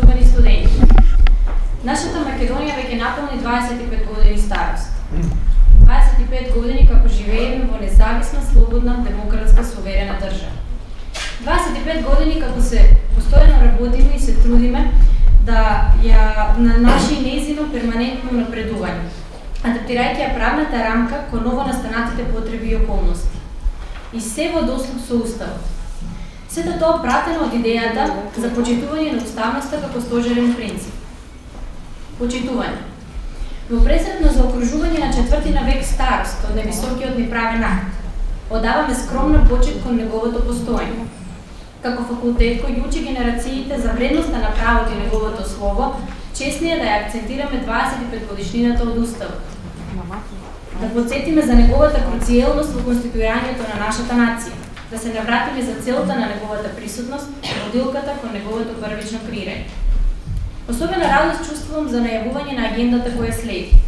почитувани студенти. Нашата Македонија веќе наполни 25 години старост. 25 години како живееме во независна, слободна, демократска, суверена држава. 25 години како се постојано работиме и се трудиме да ја на наши незино перманентно напредување, адаптирајќи ја правната рамка кон ново настанатите потреби и околности. И се во дослуг со уставот. Сето тоа пратено од идејата за почитување на уставноста како стожерен принцип. Почитување. Во пресрет на заокружување на четвртина век старост од невисокиот ни правен акт, одаваме скромна почит кон неговото постоење како факултет кој учи генерациите за вредноста на правото и неговото слово, чесни е да ја акцентираме 25 годишнината од Уставот. Да подсетиме за неговата круцијелност во конституирањето на нашата нација, да се навратиме за целта на неговата присутност, родилката кон неговото првично креирање. Особена радост чувствувам за најавување на агендата која следи.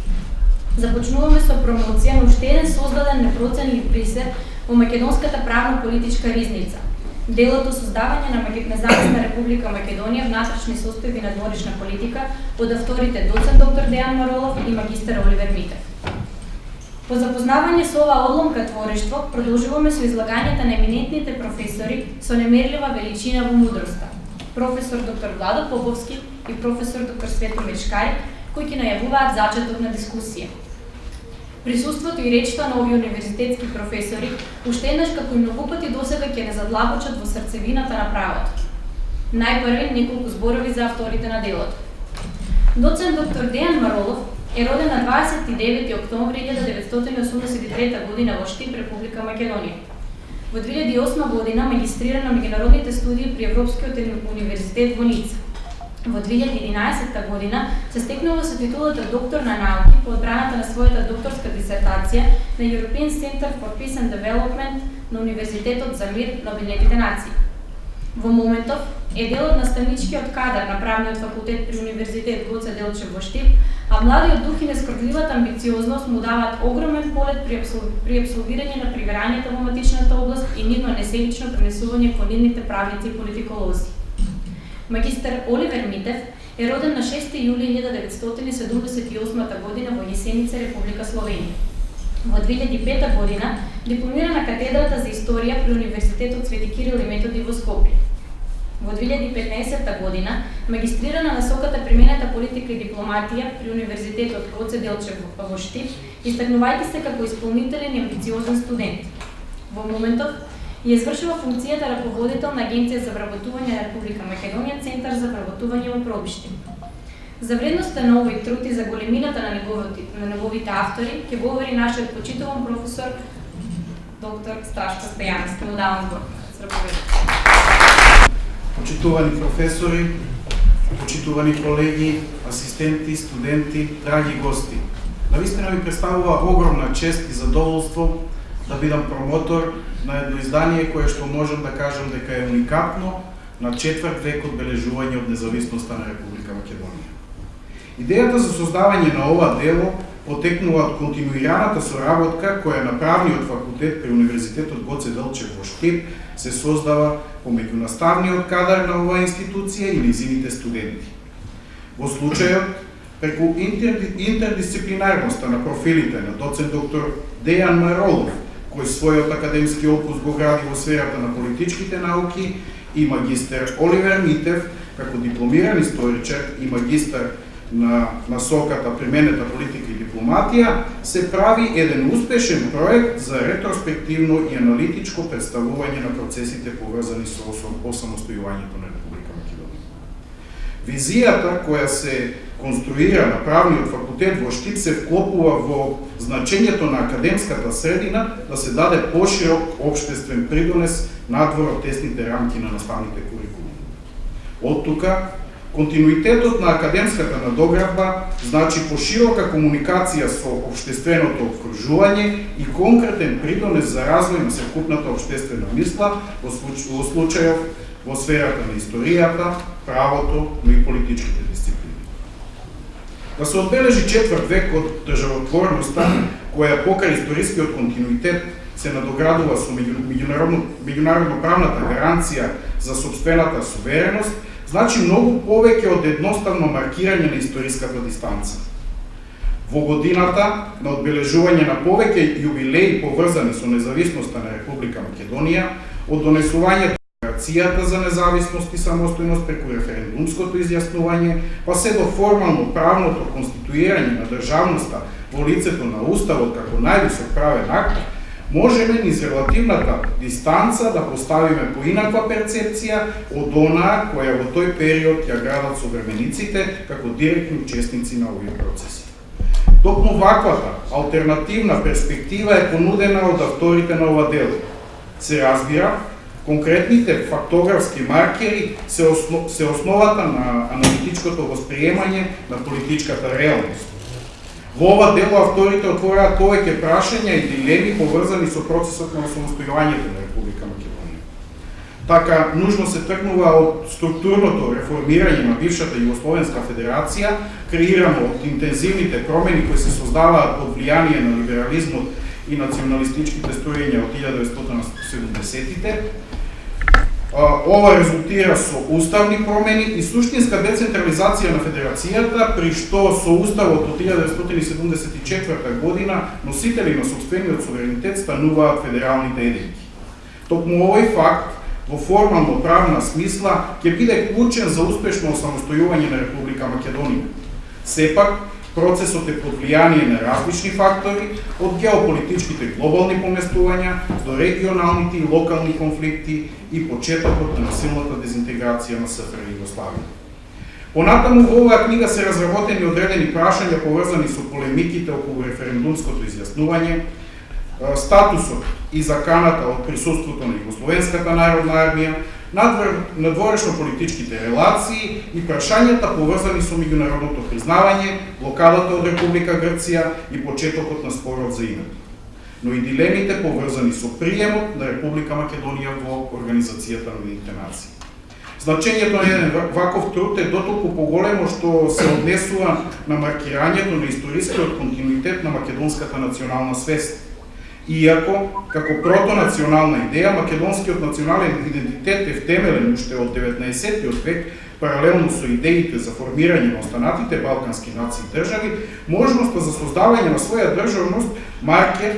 Започнуваме со промоција на уште еден создаден непроценлив присер во македонската правно-политичка ризница – Делото создавање на независна република Македонија внатрешни состојби на дворишна политика од авторите доцент доктор Дејан Маролов и магистар Оливер Митев. По запознавање со ова одломка творештво, продолжуваме со излагањата на еминентните професори со немерлива величина во мудроста. Професор доктор Владо Поповски и професор доктор Свето Мечкај, кои ќе најавуваат зачеток на дискусија. Присуството и речта на овие универзитетски професори уште еднаш како и многу пати досега ќе не задлабочат во срцевината на правото. Најпрви неколку зборови за авторите на делото. Доцент доктор Дејан Маролов е роден на 29 октомври 1983 година во Штип, Република Македонија. Во 2008 година магистрира на меѓународните студии при Европскиот универзитет во Ница. Во 2011 година се стекнува со титулата доктор на науки по одбраната на својата докторска дисертација на European Center for Peace and Development на Универзитетот за мир на Обединетите нации. Во моментов е дел од наставничкиот кадар на правниот факултет при Универзитет Гоце Делчев во Штип, а младиот дух и нескрдливата амбициозност му даваат огромен полет при, при абсолвирање на привирањето во матичната област и нивно несебично пренесување кон нивните правници и политиколози. Магистер Оливер Митев е роден на 6 јули 1978 година во Јесеница, Република Словенија. Во 2005 година дипломира на катедрата за историја при Универзитетот Свети Кирил и Методи во Скопје. Во 2015 година магистрира на насоката примената политика и дипломатија при Универзитетот Гоце Делчев во Штип, истакнувајќи се како исполнителен и амбициозен студент. Во моментов ја извршува функцијата раководител на Агенција за вработување на Република Македонија, Центар за вработување во Пробиште. За вредноста на овој труд и за големината на неговите, на неговите автори ќе говори нашиот почитуван професор доктор Страшко Стојановски. Му давам збор. Почитувани професори, почитувани колеги, асистенти, студенти, драги гости. Навистина ми представува огромна чест и задоволство да бидам промотор на едно издание кое што можам да кажам дека е уникатно на четврт век од бележување од независноста на Република Македонија. Идејата за создавање на ова дело потекнува од континуираната соработка која на правниот факултет при Универзитетот Гоце Делчев во Штип се создава помеѓу наставниот кадар на оваа институција и низините студенти. Во случајот, преку интердисциплинарноста на профилите на доцент доктор Дејан Маролов кој својот академски опус го гради во сферата на политичките науки, и магистер Оливер Митев, како дипломиран историчар и магистар на насоката применета политика дипломатија, се прави еден успешен проект за ретроспективно и аналитичко представување на процесите поврзани со осамостојувањето на Република Македонија. Визијата која се конструира на правниот факултет во Штип се вклопува во значењето на академската средина да се даде поширок обштествен придонес надвор од тесните рамки на наставните курикулуми. Од тука, континуитетот на академската надоградба значи поширока комуникација со обштественото окружување и конкретен придонес за развој на секупната обштествена мисла во случајов во сферата на историјата, правото, но и политичките дисциплини. Да се одбележи четврт век од државотворноста, која покрај историскиот континуитет се надоградува со меѓународно, меѓународно правната гаранција за собствената сувереност, значи многу повеќе од едноставно маркирање на историската дистанца. Во годината на одбележување на повеќе јубилеи поврзани со независноста на Република Македонија, од донесувањето декларацијата за независност и самостојност преку референдумското изјаснување, па се до формално правното конституирање на државноста во лицето на Уставот како највисок правен акт, можеме низ релативната дистанца да поставиме поинаква перцепција од онаа која во тој период ја градат современиците како директни учесници на овие процеси. Токму ваквата алтернативна перспектива е понудена од авторите на ова дело. Се разбира, конкретните фактографски маркери се, осно, се основата на аналитичкото восприемање на политичката реалност. Во ова дело авторите отвораат повеќе прашања и дилеми поврзани со процесот на самостојувањето на Република Македонија. Така, нужно се тргнува од структурното реформирање на бившата Југословенска федерација, креирано од интензивните промени кои се создаваат под влијание на либерализмот и националистичките стројења од 1970-тите, Ова резултира со уставни промени и суштинска децентрализација на федерацијата, при што со уставот од 1974 година носители на собствениот суверенитет стануваат федералните единки. Токму овој факт во формално правна смисла ќе биде клучен за успешно осамостојување на Република Македонија. Сепак, Процесот е под влијание на различни фактори, од геополитичките глобални поместувања до регионалните и локални конфликти и почетокот на силната дезинтеграција на СФР Југославија. Понатаму во оваа книга се разработени одредени прашања поврзани со полемиките околу референдумското изјаснување, статусот и заканата од присуството на Југословенската народна армија, надворешно политичките релации и прашањата поврзани со меѓународното признавање, блокадата од Република Грција и почетокот на спорот за името. Но и дилемите поврзани со приемот на Република Македонија во Организацијата на Уединетите нации. Значењето на еден ваков труд е дотолку поголемо што се однесува на маркирањето на историскиот континуитет на македонската национална свест, Иако, како протонационална идеја, македонскиот национален идентитет е втемелен уште од 19. век, паралелно со идеите за формирање на останатите балкански нации и држави, можноста за создавање на своја државност маркер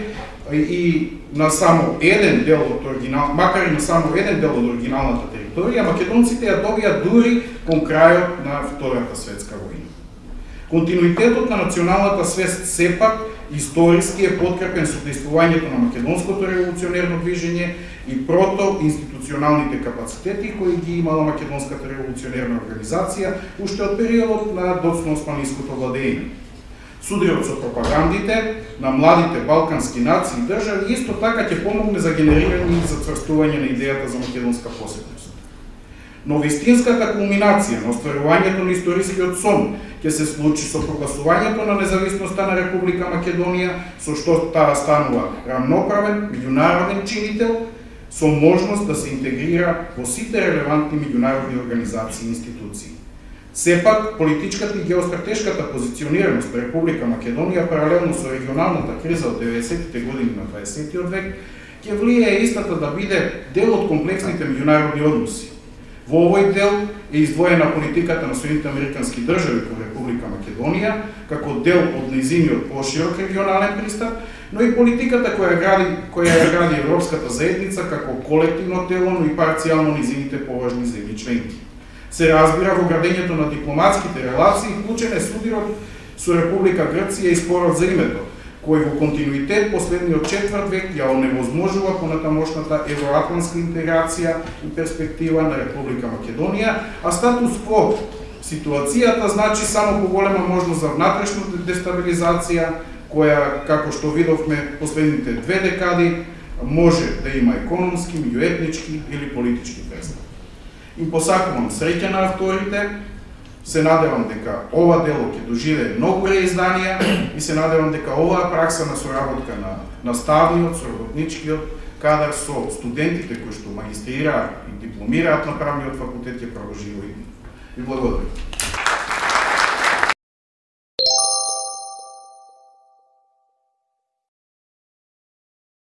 и на само еден дел од оригинал, макар и на само еден дел од оригиналната територија, македонците ја добија дури кон крајот на Втората светска војна. Континуитетот на националната свест сепак историски е подкрепен со действувањето на македонското револуционерно движење и прото институционалните капацитети кои ги имала македонската револуционерна организација уште од периодот на доцно-османиското владење. Судриот со пропагандите на младите балкански нации и држави исто така ќе помогне за генерирање и зацврстување на идејата за македонска посетност. Но вистинската кулминација на остварувањето на историскиот сон ќе се случи со прогласувањето на независноста на Република Македонија, со што таа станува рамноправен меѓународен чинител, со можност да се интегрира во сите релевантни меѓународни организации и институции. Сепак, политичката и геостратешката позиционираност на Република Македонија паралелно со регионалната криза од 90-тите години на 20 век, ќе влијае истата да биде дел од комплексните меѓународни односи, Во овој дел е издвоена политиката на Соединените Американски држави кон Република Македонија, како дел од низиниот поширок регионален пристап, но и политиката која гради, која ја гради Европската заедница како колективно тело, но и парцијално низините поважни земји членки. Се разбира во градењето на дипломатските релации, вклучен е судирот со Република Грција и спорот за името, кој во континуитет последниот четврт век ја оневозможува понатамошната евроатланска интеграција и перспектива на Република Македонија, а статус кво ситуацијата значи само поголема можност за внатрешна дестабилизација, која, како што видовме последните две декади, може да има економски, меѓуетнички или политички презнак. Им посакувам среќа на авторите, Се надевам дека ова дело ќе доживее многу реизданија и се надевам дека оваа пракса на соработка на наставниот, соработничкиот кадар со студентите кои што магистрираат и дипломираат на правниот факултет ќе продолжи и Ви благодарам.